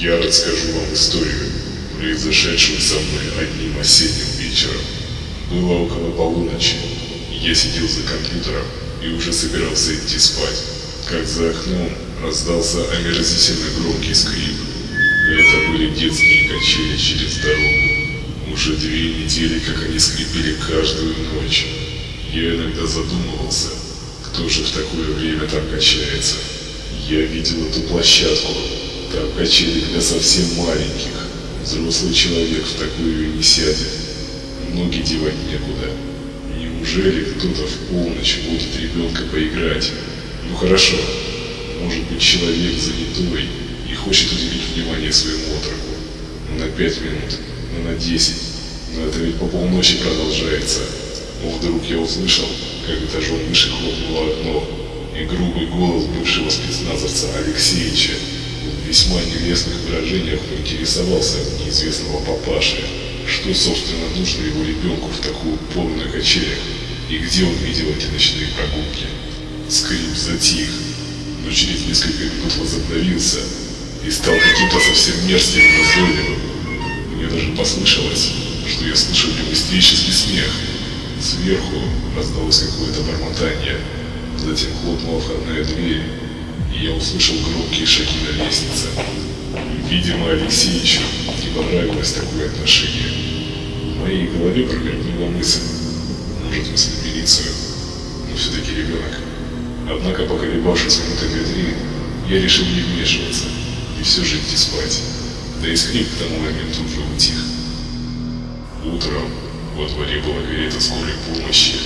Я расскажу вам историю, произошедшую со мной одним осенним вечером. Было около полуночи. Я сидел за компьютером и уже собирался идти спать, как за окном раздался омерзительно громкий скрип. Это были детские качели через дорогу. Уже две недели, как они скрипели каждую ночь. Я иногда задумывался, кто же в такое время там качается. Я видел эту площадку. Там качели для совсем маленьких. Взрослый человек в такую не сядет. Ноги девать некуда. Неужели кто-то в полночь будет ребенка поиграть? Ну хорошо, может быть человек занятой и хочет уделить внимание своему отроку. Ну, на пять минут, ну на десять. Но это ведь по полночи продолжается. Но вдруг я услышал, как этажом выше хлопнуло окно, и грубый голос бывшего спецназовца Алексеевича в весьма нелестных выражениях поинтересовался неизвестного папаши, что, собственно, нужно его ребенку в такую пору на качелях, и где он видел эти ночные прогулки. Скрип затих, но через несколько минут возобновился и стал каким-то совсем мерзким и назойливым. Мне даже послышалось, что я нем истерический смех. Сверху раздалось какое-то бормотание, затем хлопнула входная дверь, услышал громкие шаги на лестнице. Видимо, Алексеевичу не понравилось такое отношение. В моей голове промелькнула мысль, может вызвать милицию, но все-таки ребенок. Однако, поколебавшись минуты две-три, я решил не вмешиваться и все же идти спать. Да и скрип к тому моменту уже утих. Утром во дворе была карета скорой помощи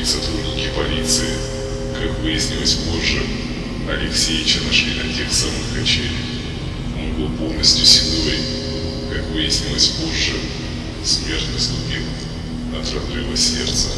и сотрудники полиции. Как выяснилось позже, Алексеевича нашли на тех самых качелях. Он был полностью седой. Как выяснилось позже, смерть наступила от сердца.